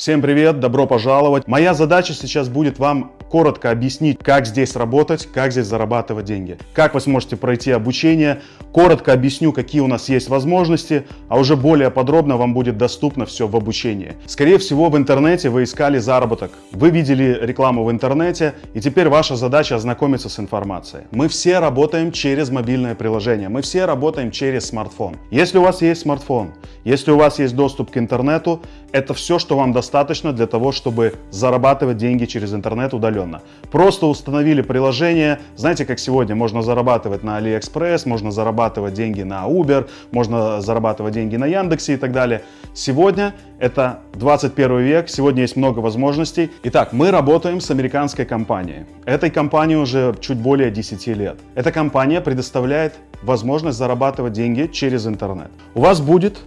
Всем привет, добро пожаловать. Моя задача сейчас будет вам коротко объяснить, как здесь работать, как здесь зарабатывать деньги, как вы сможете пройти обучение. Коротко объясню, какие у нас есть возможности, а уже более подробно вам будет доступно все в обучении. Скорее всего, в интернете вы искали заработок. Вы видели рекламу в интернете, и теперь ваша задача ознакомиться с информацией. Мы все работаем через мобильное приложение, мы все работаем через смартфон. Если у вас есть смартфон, если у вас есть доступ к интернету, это все, что вам достаточно для того, чтобы зарабатывать деньги через интернет удаленно. Просто установили приложение. Знаете, как сегодня можно зарабатывать на AliExpress, можно зарабатывать деньги на Uber, можно зарабатывать деньги на Яндексе и так далее. Сегодня это 21 век, сегодня есть много возможностей. Итак, мы работаем с американской компанией. Этой компании уже чуть более 10 лет. Эта компания предоставляет возможность зарабатывать деньги через интернет. У вас будет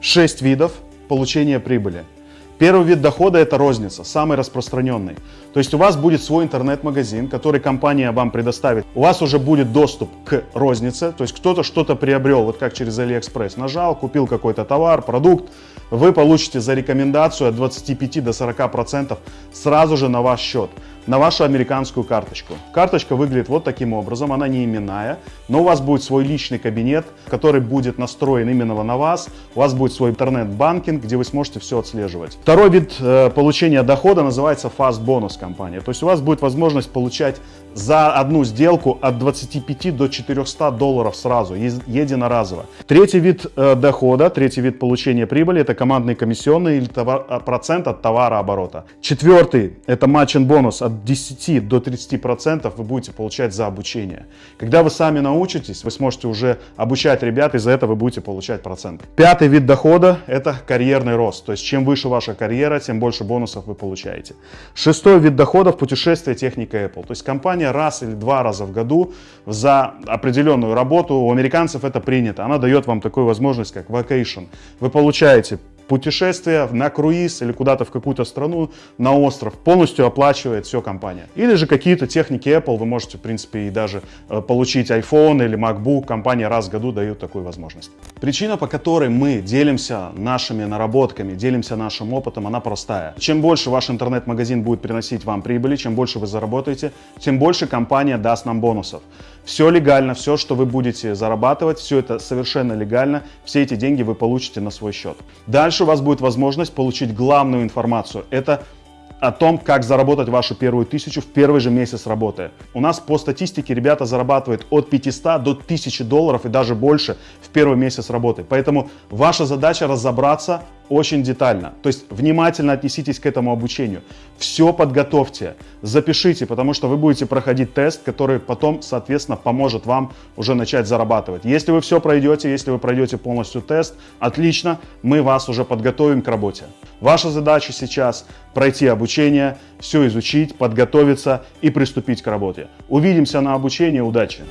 6 видов получения прибыли. Первый вид дохода – это розница, самый распространенный. То есть у вас будет свой интернет-магазин, который компания вам предоставит. У вас уже будет доступ к рознице, то есть кто-то что-то приобрел, вот как через AliExpress. Нажал, купил какой-то товар, продукт, вы получите за рекомендацию от 25 до 40% сразу же на ваш счет на вашу американскую карточку. Карточка выглядит вот таким образом, она не именная, но у вас будет свой личный кабинет, который будет настроен именно на вас. У вас будет свой интернет-банкинг, где вы сможете все отслеживать. Второй вид э, получения дохода называется Fast Bonus компания. То есть у вас будет возможность получать за одну сделку от 25 до 400 долларов сразу, единоразово. Третий вид э, дохода, третий вид получения прибыли – это командные комиссионные или товар, э, процент от товарооборота. Четвертый – это матчин бонус от 10 до 30 процентов вы будете получать за обучение. Когда вы сами научитесь, вы сможете уже обучать ребят, и за это вы будете получать процент. Пятый вид дохода – это карьерный рост. То есть чем выше ваша карьера, тем больше бонусов вы получаете. Шестой вид дохода – путешествие техника Apple. То есть компания раз или два раза в году за определенную работу, у американцев это принято, она дает вам такую возможность, как vacation. Вы получаете путешествие на круиз или куда-то в какую-то страну, на остров, полностью оплачивает все компания. Или же какие-то техники Apple, вы можете, в принципе, и даже э, получить iPhone или MacBook, компания раз в году дает такую возможность. Причина, по которой мы делимся нашими наработками, делимся нашим опытом, она простая. Чем больше ваш интернет-магазин будет приносить вам прибыли, чем больше вы заработаете, тем больше компания даст нам бонусов. Все легально, все, что вы будете зарабатывать, все это совершенно легально, все эти деньги вы получите на свой счет. Дальше у вас будет возможность получить главную информацию. Это о том, как заработать вашу первую тысячу в первый же месяц работы. У нас по статистике ребята зарабатывают от 500 до 1000 долларов и даже больше в первый месяц работы. Поэтому ваша задача разобраться очень детально. То есть внимательно отнеситесь к этому обучению. Все подготовьте, запишите, потому что вы будете проходить тест, который потом, соответственно, поможет вам уже начать зарабатывать. Если вы все пройдете, если вы пройдете полностью тест, отлично, мы вас уже подготовим к работе. Ваша задача сейчас пройти обучение, все изучить, подготовиться и приступить к работе. Увидимся на обучении. Удачи!